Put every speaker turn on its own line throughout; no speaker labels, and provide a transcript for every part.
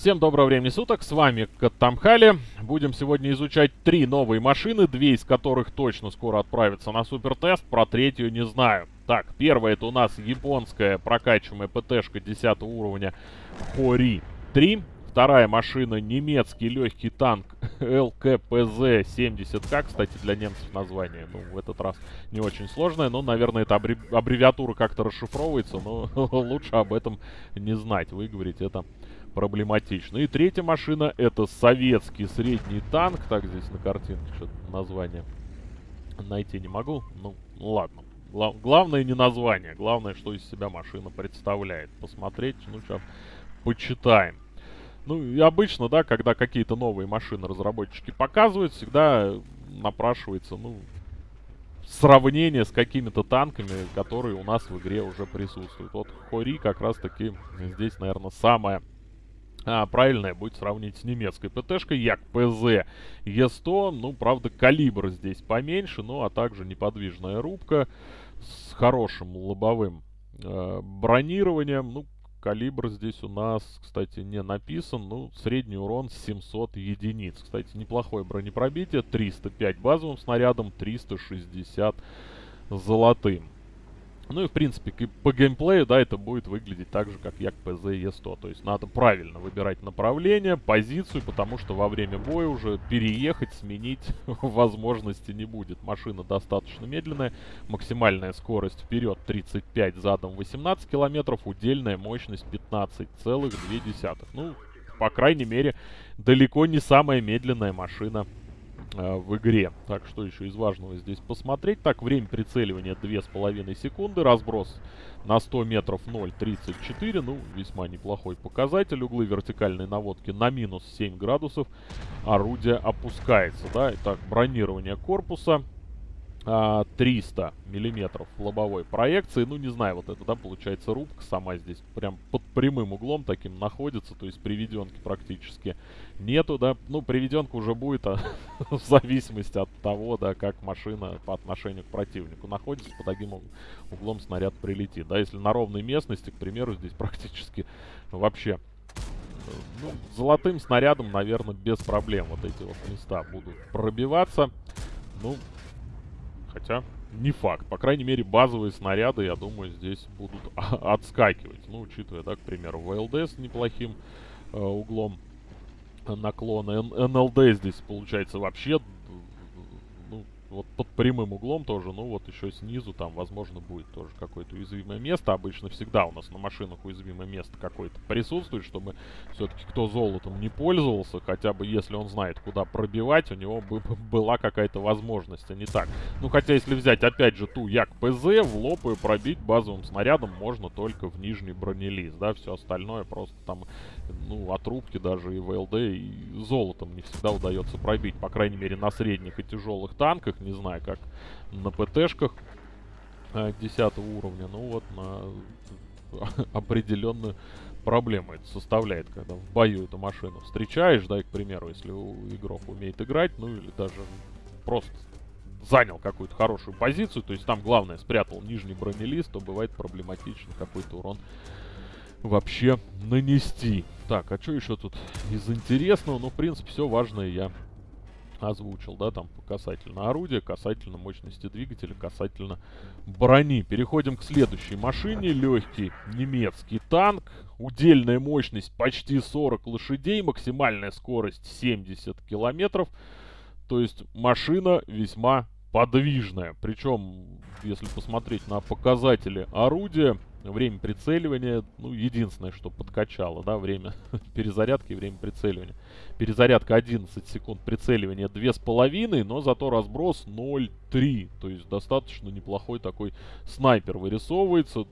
Всем доброго времени суток, с вами Каттамхали. Будем сегодня изучать три новые машины, две из которых точно скоро отправятся на супертест, про третью не знаю. Так, первая это у нас японская прокачиваемая ПТшка 10 уровня Хори 3. Вторая машина немецкий легкий танк ЛКПЗ-70К. Кстати, для немцев название, ну, в этот раз не очень сложное. Но, наверное, эта аббревиатура как-то расшифровывается, но лучше об этом не знать. Выговорить это проблематично. И третья машина это советский средний танк. Так, здесь на картинке что-то название найти не могу. Ну, ладно. Гла главное не название, главное, что из себя машина представляет. Посмотреть, ну, сейчас почитаем. Ну, и обычно, да, когда какие-то новые машины разработчики показывают, всегда напрашивается, ну, сравнение с какими-то танками, которые у нас в игре уже присутствуют. Вот Хори как раз-таки здесь, наверное, самая а, правильное будет сравнить с немецкой ПТшкой Як ПЗ Е100. Ну, правда, калибр здесь поменьше, ну, а также неподвижная рубка с хорошим лобовым э, бронированием. Ну, калибр здесь у нас, кстати, не написан. Ну, средний урон 700 единиц. Кстати, неплохое бронепробитие. 305 базовым снарядом, 360 золотым. Ну и, в принципе, по геймплею, да, это будет выглядеть так же, как Як ПЗ Е100. То есть надо правильно выбирать направление, позицию, потому что во время боя уже переехать, сменить возможности не будет. Машина достаточно медленная, максимальная скорость вперед 35, задом 18 километров, удельная мощность 15,2. Ну, по крайней мере, далеко не самая медленная машина э, в игре. Так, что еще из важного здесь посмотреть? Так, время прицеливания 2,5 секунды, разброс на 100 метров 0,34, ну, весьма неплохой показатель. Углы вертикальной наводки на минус 7 градусов, орудие опускается, да. Итак, бронирование корпуса 300 а, миллиметров лобовой проекции. Ну, не знаю, вот это, да, получается рубка сама здесь прям под прямым углом таким находится. То есть приведенки практически нету, да. Ну, приведенка уже будет а, в зависимости от того, да, как машина по отношению к противнику находится. Под таким углом снаряд прилетит. Да, если на ровной местности, к примеру, здесь практически вообще ну, золотым снарядом, наверное, без проблем вот эти вот места будут пробиваться. Ну, Хотя, не факт. По крайней мере, базовые снаряды, я думаю, здесь будут отскакивать. Ну, учитывая, да, к примеру, ВЛД с неплохим э, углом наклона. НЛД здесь, получается, вообще вот под прямым углом тоже, ну вот еще снизу там, возможно, будет тоже какое-то уязвимое место. Обычно всегда у нас на машинах уязвимое место какое-то присутствует, чтобы все-таки кто золотом не пользовался, хотя бы если он знает, куда пробивать, у него бы была какая-то возможность, а не так. Ну, хотя если взять, опять же, ту Як ПЗ, в лоб и пробить базовым снарядом можно только в нижний бронелист, да, все остальное просто там, ну, от рубки даже и ВЛД, и золотом не всегда удается пробить, по крайней мере, на средних и тяжелых танках, не знаю, как на ПТшках 10 э, уровня. Ну вот на определенную проблему это составляет, когда в бою эту машину встречаешь, да, и, к примеру, если игрок умеет играть, ну или даже просто занял какую-то хорошую позицию, то есть там главное спрятал нижний бронелист, то бывает проблематично какой-то урон вообще нанести. Так, а что еще тут из интересного? Ну, в принципе, все важное я озвучил, да, там касательно орудия, касательно мощности двигателя, касательно брони. Переходим к следующей машине. Легкий немецкий танк. Удельная мощность почти 40 лошадей, максимальная скорость 70 километров. То есть машина весьма подвижная. Причем, если посмотреть на показатели орудия, время прицеливания, ну, единственное, что подкачало, да, время перезарядки и время прицеливания. Перезарядка 11 секунд, прицеливания 2,5, но зато разброс 0,3. То есть достаточно неплохой такой снайпер вырисовывается,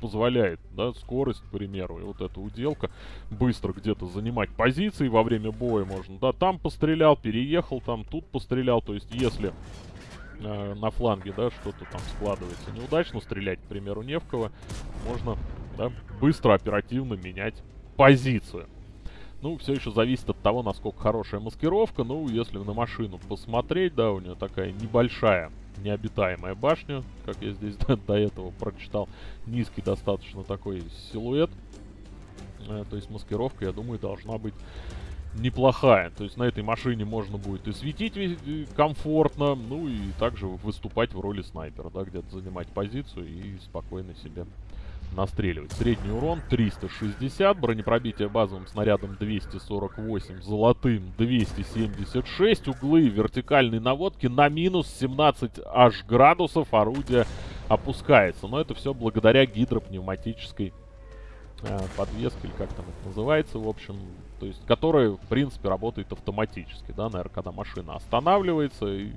позволяет, да, скорость, к примеру, и вот эта уделка, быстро где-то занимать позиции во время боя можно, да, там пострелял, переехал, там, тут пострелял, то есть если э, на фланге, да, что-то там складывается неудачно, стрелять, к примеру, не в кого, можно, да, быстро, оперативно менять позицию. Ну, все еще зависит от того, насколько хорошая маскировка. Ну, если на машину посмотреть, да, у нее такая небольшая необитаемая башня, как я здесь до, до этого прочитал. Низкий достаточно такой силуэт. Э, то есть маскировка, я думаю, должна быть неплохая. То есть на этой машине можно будет и светить комфортно, ну и также выступать в роли снайпера, да, где-то занимать позицию и спокойно себе настреливать. Средний урон 360, бронепробитие базовым снарядом 248, золотым 276, углы вертикальной наводки на минус 17 аж градусов орудие опускается. Но это все благодаря гидропневматической э, подвески, или как там это называется, в общем, то есть, которая, в принципе, работает автоматически, да, наверное, когда машина останавливается, и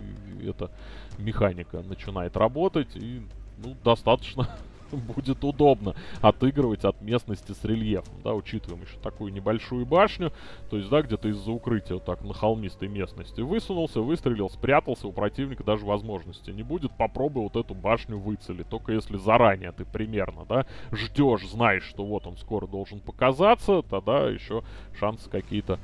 эта механика начинает работать, и, ну, достаточно будет удобно отыгрывать от местности с рельефом, да, учитываем еще такую небольшую башню, то есть, да, где-то из-за укрытия вот так на холмистой местности высунулся, выстрелил, спрятался, у противника даже возможности не будет, попробуй вот эту башню выцелить, только если заранее ты примерно, да, ждешь, знаешь, что вот он скоро должен показаться, тогда еще шансы какие-то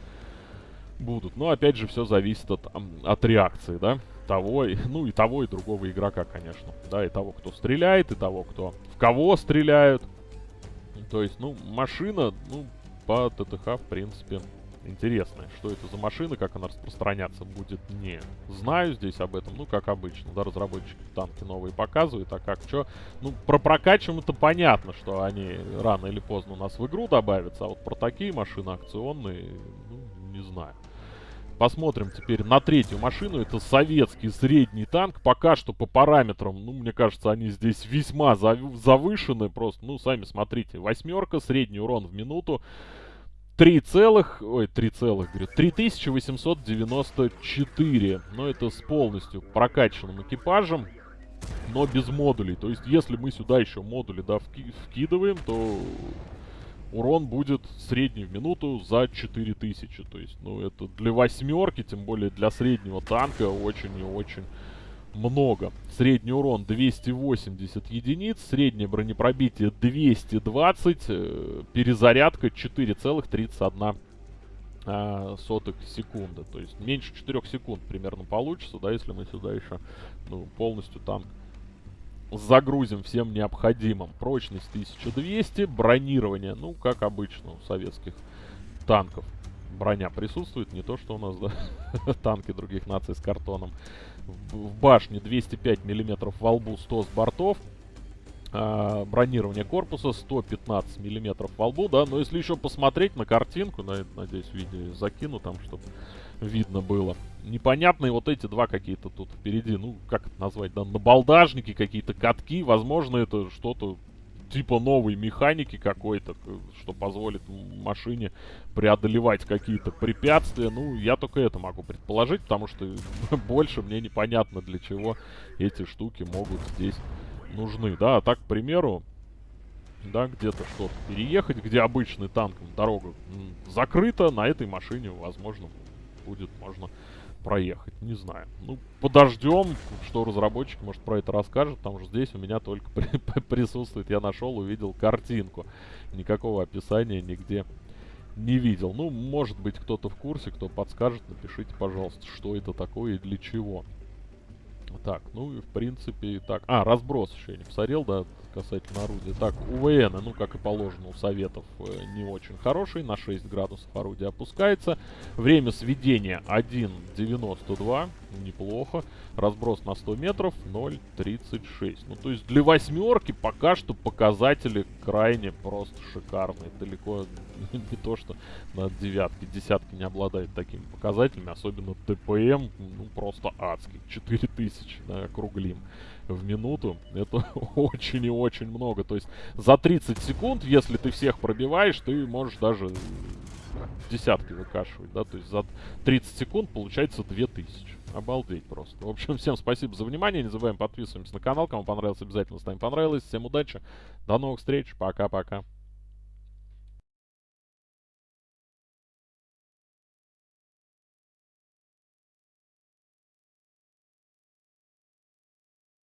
будут. Но опять же все зависит от, от реакции, да того, ну и того, и другого игрока, конечно. Да, и того, кто стреляет, и того, кто в кого стреляют. То есть, ну, машина, ну, по ТТХ, в принципе, интересная. Что это за машина, как она распространяться будет, не знаю здесь об этом. Ну, как обычно, да, разработчики танки новые показывают, а как что. Ну, про прокачиваем это понятно, что они рано или поздно у нас в игру добавятся, а вот про такие машины акционные, ну, не знаю. Посмотрим теперь на третью машину. Это советский средний танк. Пока что по параметрам, ну, мне кажется, они здесь весьма завышены. Просто, ну, сами смотрите. Восьмерка, средний урон в минуту. 3 целых, ой, 3 целых, говорю, 3894. Но это с полностью прокачанным экипажем, но без модулей. То есть, если мы сюда еще модули, да, вки вкидываем, то урон будет средний в минуту за 4000. То есть, ну, это для восьмерки, тем более для среднего танка, очень и очень много. Средний урон 280 единиц, среднее бронепробитие 220, э, перезарядка 4,31 а, сотых секунды. То есть меньше 4 секунд примерно получится, да, если мы сюда еще ну, полностью танк загрузим всем необходимым. Прочность 1200, бронирование, ну, как обычно у советских танков. Броня присутствует, не то, что у нас, да, танки других наций с картоном. В, башне 205 миллиметров во лбу, 100 с бортов. А, бронирование корпуса 115 миллиметров во лбу, да. Но если еще посмотреть на картинку, на, надеюсь, видео закину там, чтобы видно было. Непонятные вот эти два какие-то тут впереди, ну, как это назвать, да, набалдажники, какие-то катки. Возможно, это что-то типа новой механики какой-то, что позволит машине преодолевать какие-то препятствия. Ну, я только это могу предположить, потому что больше мне непонятно, для чего эти штуки могут здесь нужны. Да, а так, к примеру, да, где-то что-то переехать, где обычный танком дорога закрыта, на этой машине, возможно, будет можно проехать. Не знаю. Ну, подождем, что разработчик, может, про это расскажет. Потому что здесь у меня только при присутствует. Я нашел, увидел картинку. Никакого описания нигде не видел. Ну, может быть, кто-то в курсе, кто подскажет, напишите, пожалуйста, что это такое и для чего. Так, ну и в принципе так. А, разброс еще не посмотрел, да, касательно орудия. Так, УВН, ну как и положено у советов, э, не очень хороший. На 6 градусов орудие опускается. Время сведения 1.92, неплохо. Разброс на 100 метров 0.36. Ну то есть для восьмерки пока что показатели крайне просто шикарные. Далеко не то, что на девятке, десятки не обладает такими показателями. Особенно ТПМ, ну просто адский. 4000, да, округлим в минуту. Это очень и очень много. То есть за 30 секунд, если ты всех пробиваешь, ты можешь даже десятки выкашивать, да, то есть за 30 секунд получается 2000. Обалдеть просто. В общем, всем спасибо за внимание. Не забываем подписываемся на канал. Кому понравилось, обязательно ставим понравилось. Всем удачи. До новых встреч. Пока-пока.